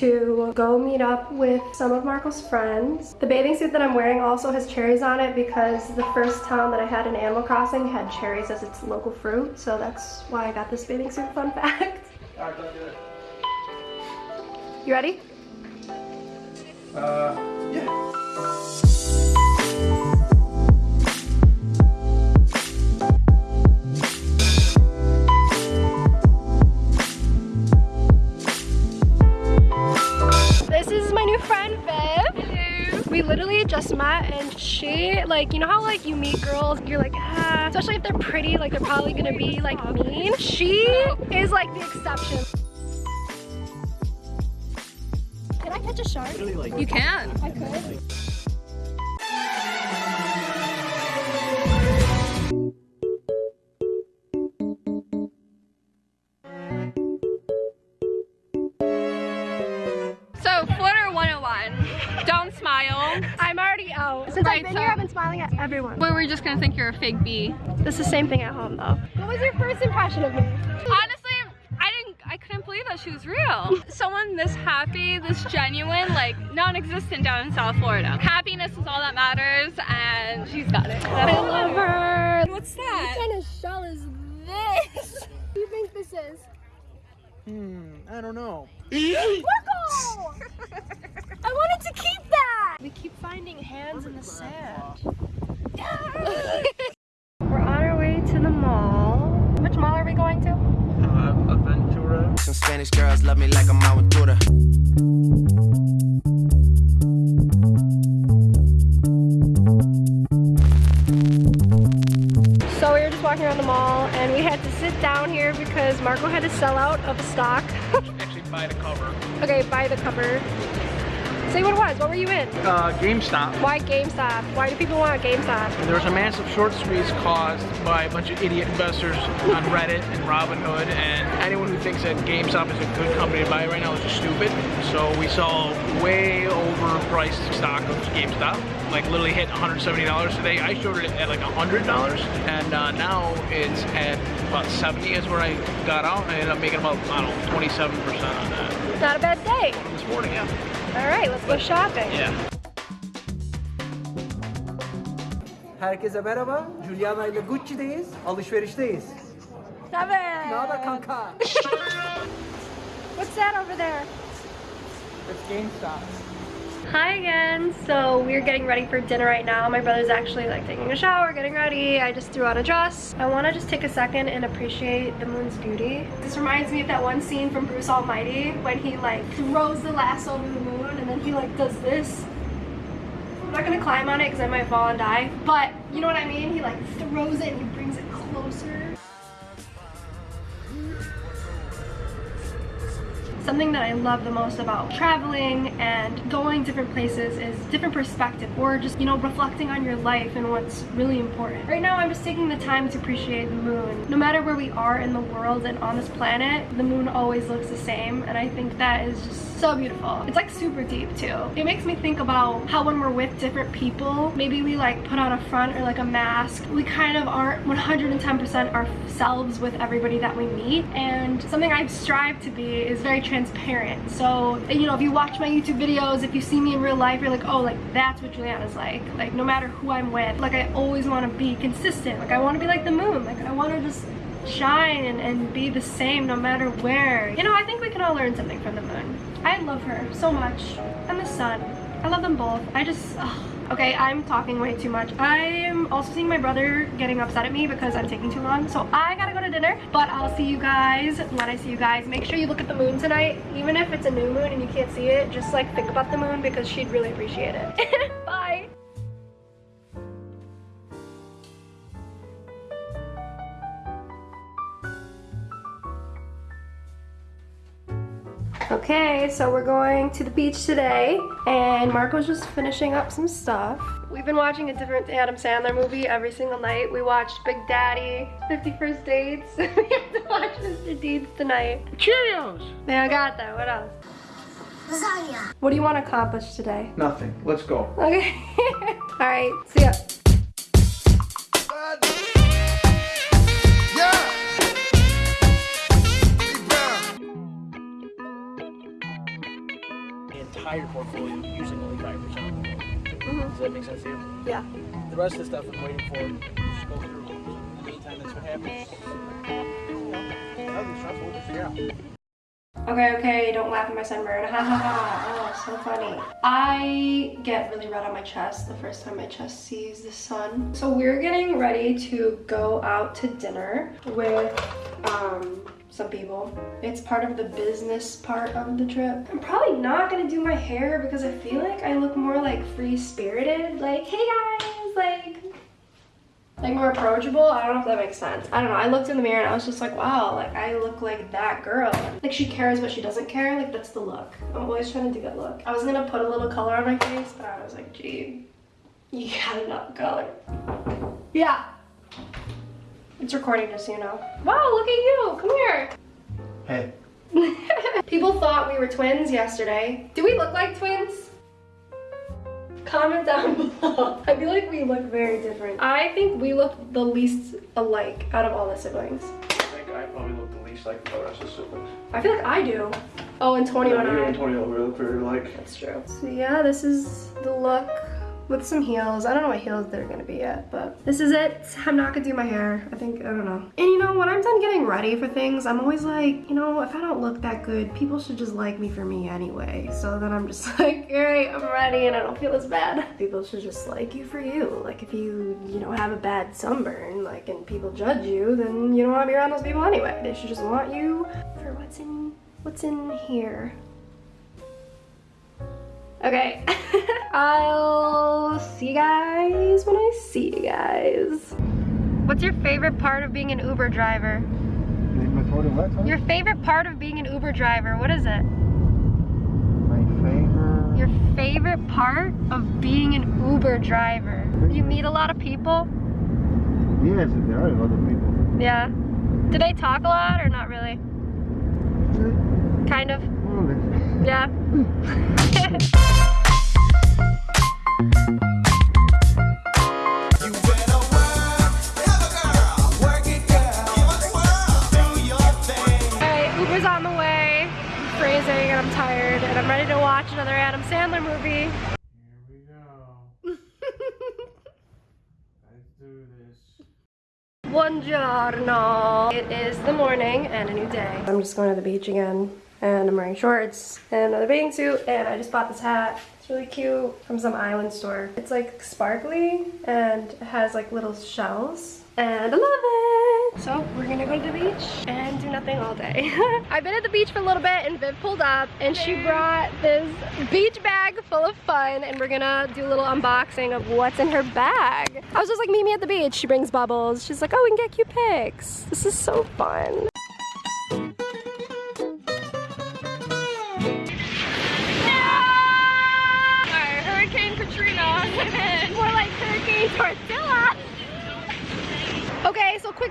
we're getting ready to go meet up with some of Marco's friends. The bathing suit that I'm wearing also has cherries on it because the first town that I had in Animal Crossing had cherries as its local fruit. So that's why I got this bathing suit, fun fact. You ready? Uh, We literally just met and she, like, you know how like you meet girls, you're like, ah, especially if they're pretty, like they're probably gonna be like mean. She is like the exception. Can I catch a shark? You can. I could. So, Flutter 101. Don't smile. I'm already out. Since Right, I've been so- here, I've been smiling at everyone. But we're just gonna think you're a fake bee. It's the same thing at home though. What was your first impression of me? Honestly, I didn't, I couldn't believe that she was real. Someone this happy, this genuine, like non-existent down in South Florida. Happiness is all that matters, and she's got it. I love her. What's that? What kind of shell is this? what do you think this is? Hmm, I don't know. Marco! I wanted to keep that! We keep finding hands in the sand. We're on our way to the mall. Which mall are we going to? Uh, Aventura. Some Spanish girls love me like I'm Aventura. So we were just walking around the mall and we had to sit down here because Marco had to sell out of stock. Actually, by the cover. okay, buy the cover. Say what it was. What were you in? Uh, GameStop. Why GameStop? Why do people want GameStop? There was a massive short squeeze caused by a bunch of idiot investors on Reddit and Robinhood, and anyone who thinks that GameStop is a good company to buy right now is just stupid. So we saw way overpriced stock of GameStop, like literally hit $170 today. I showed it at like $100, and uh, now it's at about 70 is where I got out. I ended up making about, I don't know, 27% on that Not a bad day. This morning, yeah. All right, let's go shopping. Yeah. Herkese merhaba. Juliana ile Gucci'deyiz. Alışverişteyiz. Seven. Ne haber kanka? What's that over there? It's GameStop. Hi again. So we're getting ready for dinner right now. My brother's actually like taking a shower, getting ready. I just threw on a dress. I want to just take a second and appreciate the moon's beauty. This reminds me of that one scene from Bruce Almighty when he like throws the lasso over the moon and then he like does this. I'm not gonna climb on it because I might fall and die. But you know what I mean? He like throws it and he brings it Something that I love the most about traveling and going different places is different perspective or just, you know, reflecting on your life and what's really important. Right now, I'm just taking the time to appreciate the moon. No matter where we are in the world and on this planet, the moon always looks the same and I think that is just so beautiful. It's like super deep too. It makes me think about how when we're with different people, maybe we like put on a front or like a mask. We kind of aren't 110% ourselves with everybody that we meet and something I strive to be is very transparent. Transparent so, you know, if you watch my YouTube videos, if you see me in real life, you're like, oh, like that's what Juliana's like. Like no matter who I'm with, like I always want to be consistent. Like I want to be like the moon. Like I want to just shine and, and be the same no matter where. You know, I think we can all learn something from the moon. I love her so much. And the sun. I love them both. I just. Okay, I'm talking way too much. I am also seeing my brother getting upset at me because I'm taking too long. So I gotta go to dinner, but I'll see you guys when I see you guys. Make sure you look at the moon tonight. Even if it's a new moon and you can't see it, just like think about the moon because she'd really appreciate it. Okay, so we're going to the beach today, and Marco's just finishing up some stuff. We've been watching a different Adam Sandler movie every single night. We watched Big Daddy, 50 First Dates. we have to watch Mr. Deeds tonight. Cheerios! Man, I got that. What else? Lasagna. What do you want to accomplish today? Nothing. Let's go. Okay. All right, see ya. Entire portfolio using only 5%. Does that make sense to you? Yeah. The rest of the stuff I'm waiting for, just go through. In the meantime, that's what happens. You know, that'll just figure out. Okay, okay, don't laugh at my sunburn. Ha ha ha. Oh, so funny. I get really red on my chest the first time my chest sees the sun. So we're getting ready to go out to dinner with um, some people. It's part of the business part of the trip. I'm probably not gonna do my hair because I feel like I look more like free-spirited. Like, hey guys, like, like more approachable. I don't know if that makes sense. I don't know. I looked in the mirror and I was just like, wow, like I look like that girl. Like she cares but she doesn't care. Like that's the look. I'm always trying to do that look. I was gonna put a little color on my face, but I was like, gee, you got enough color. Yeah. It's recording just so you know. Wow, look at you. Come here. Hey. People thought we were twins yesterday. Do we look like twins? Comment down below. I feel like we look very different. I think we look the least alike out of all the siblings. I think I probably look the least like the rest of the siblings. I feel like I do. Oh, and 21 Yeah, you I. and Tony look very like. That's true. So yeah, this is the look with some heels. I don't know what heels they're gonna be yet, but this is it. I'm not gonna do my hair. I think, I don't know. And you know, when I'm done getting ready for things, I'm always like, you know, if I don't look that good, people should just like me for me anyway. So then I'm just like, all right, I'm ready and I don't feel as bad. People should just like you for you. Like if you, you know, have a bad sunburn, like, and people judge you, then you don't want to be around those people anyway. They should just want you for what's in, what's in here. Okay. I'll see you guys when I see you guys. What's your favorite part of being an Uber driver? What? Your favorite part of being an Uber driver, what is it? My favorite. Your favorite part of being an Uber driver? You meet a lot of people? Yes, there are a lot of people. Yeah. Do they talk a lot or not really? Kind of. More. Yeah. Alright, Uber's on the way. I'm freezing and I'm tired and I'm ready to watch another Adam Sandler movie. Here we go. Let's do this. Buongiorno. It is the morning and a new day. I'm just going to the beach again and I'm wearing shorts and another bathing suit and I just bought this hat. It's really cute from some island store. It's like sparkly and it has like little shells and I love it. So we're gonna go to the beach and do nothing all day. I've been at the beach for a little bit and Viv pulled up and she brought this beach bag full of fun and we're gonna do a little unboxing of what's in her bag. I was just like, meet me at the beach. She brings bubbles. She's like, oh, we can get cute pics. This is so fun.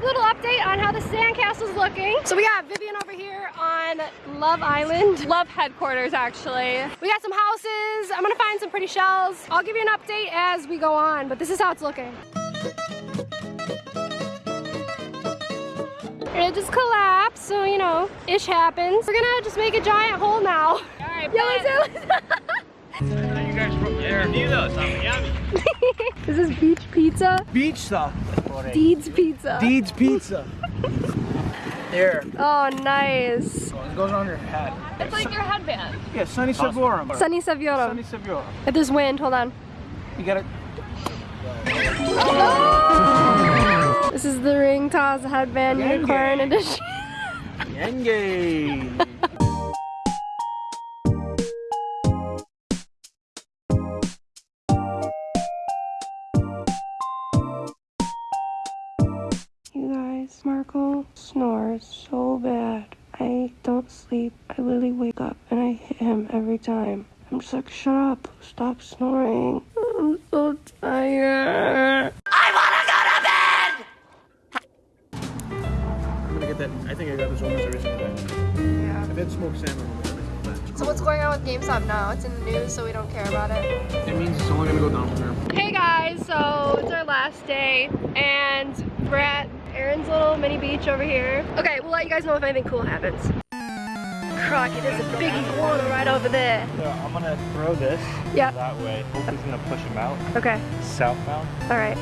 Little update on how the sandcastle's looking. So we got Vivian over here on Love Island. Love headquarters, actually. We got some houses. I'm gonna find some pretty shells. I'll give you an update as we go on, but this is how it's looking. It just collapsed, so you know, ish happens. We're gonna just make a giant hole now. Alright, Yeah, let's do. You guys from there? This is beach pizza. Beach stuff. Deeds pizza. Deeds Pizza. There. Oh, nice. Oh, it goes on your head. It's like your headband. Yeah, Sunny Savorum. Sunny Saviorum. Sunny Savorum. If there's wind, hold on. You gotta. Oh! This is the ring toss headband Yenge. unicorn edition. Yenge. every time. I'm just like, shut up, stop snoring. I'm so tired. I wanna go to bed! I'm gonna get that. I think I got this almost every single day. Yeah. I've had smoked salmon almost every single. So what's going on with GameStop now? It's in the news, so we don't care about it. It means it's only gonna go down from here. Hey guys, so it's our last day, and we're at Aaron's little mini beach over here. Okay, we'll let you guys know if anything cool happens. Lucky. There's a big iguana right over there. So I'm gonna throw this Yeah. that way. Hopefully gonna push him out. Okay. Southbound. All right.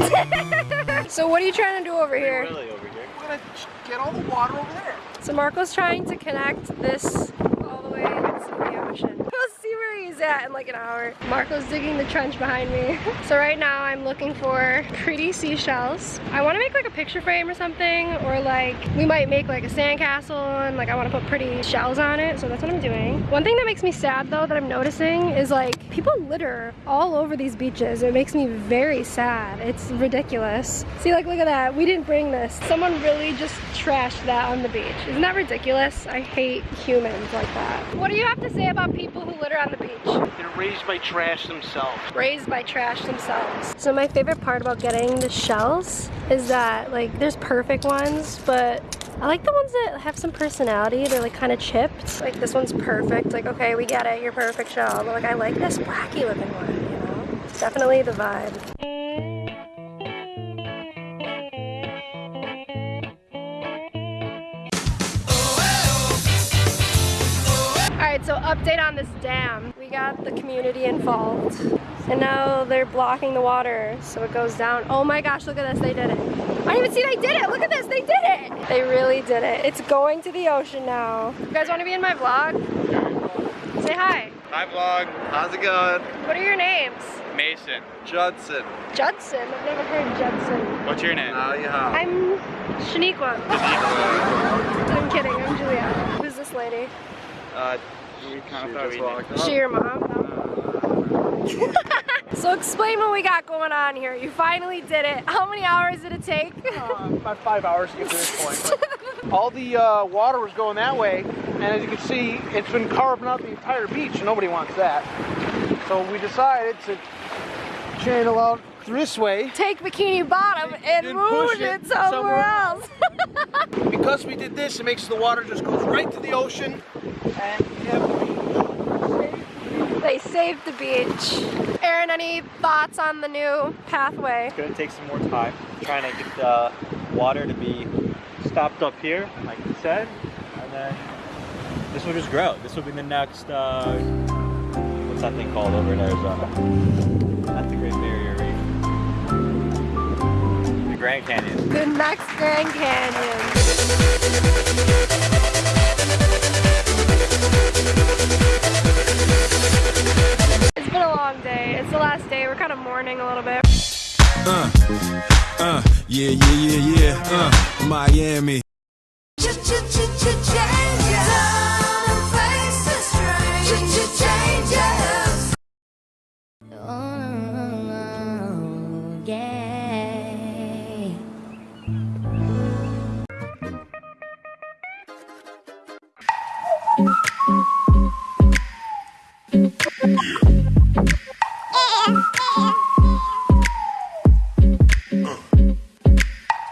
so what are you trying to do over here? Really over here. We're gonna get all the water over there. So Marco's trying to connect this all the way into the ocean. We'll see where he's at in like an hour. Marco's digging the trench behind me. So right now I'm looking for pretty seashells. I want to make like a picture frame or something or like we might make like a sandcastle and like I want to put pretty shells on it. So that's what I'm doing. One thing that makes me sad though that I'm noticing is like people litter all over these beaches. It makes me very sad. It's ridiculous. See like look at that. We didn't bring this. Someone really just trashed that on the beach. Isn't that ridiculous? I hate humans like that. What do you have to say about people who litter on the beach? They're raised by trash themselves. raised by trash themselves. So my favorite part about getting the shells is that like there's perfect ones, but I like the ones that have some personality. They're like kind of chipped. Like this one's perfect. Like okay, we get it, You're perfect shell. But like I like this wacky looking one, you know? It's definitely the vibe. So update on this dam. We got the community involved. And now they're blocking the water so it goes down. Oh my gosh, look at this, they did it. I didn't even see they did it. Look at this, they did it. They really did it. It's going to the ocean now. You guys want to be in my vlog? Say hi. Hi vlog. How's it going? What are your names? Mason. Judson. Judson. I've never heard Judson. What's your name? Uh, yeah. I'm Shaniqua. I'm kidding, I'm Julia. Who's this lady? Uh, we kind of thought we Is she your mom? No. so explain what we got going on here. You finally did it. How many hours did it take? Uh, about five hours to get to this point. All the uh, water was going that way, and as you can see, it's been carving out the entire beach, nobody wants that. So we decided to channel out this way. Take Bikini Bottom and Then move it it somewhere somewhere else. Because we did this, it makes the water just goes right to the ocean, and we have the beach. They saved the beach. Aaron, any thoughts on the new pathway? It's gonna take some more time. Trying to get the water to be stopped up here, like you said, and then this will just grow. This will be the next, uh, what's that thing called over in Arizona? Not the Great Barrier Reef. The Grand Canyon. The next Grand Canyon. It's been a long day. It's the last day. We're kind of mourning a little bit. Uh, uh, yeah, yeah, yeah, yeah, uh, Miami.